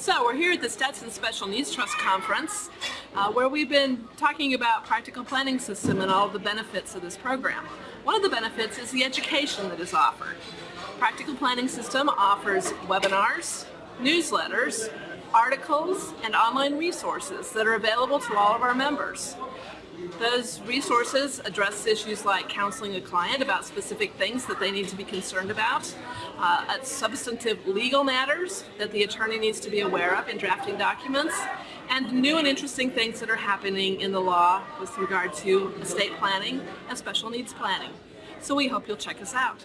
So we're here at the Stetson Special Needs Trust Conference uh, where we've been talking about practical planning system and all the benefits of this program. One of the benefits is the education that is offered. Practical Planning System offers webinars, newsletters, articles, and online resources that are available to all of our members. Those resources address issues like counseling a client about specific things that they need to be concerned about, uh, substantive legal matters that the attorney needs to be aware of in drafting documents, and new and interesting things that are happening in the law with regard to estate planning and special needs planning. So we hope you'll check us out.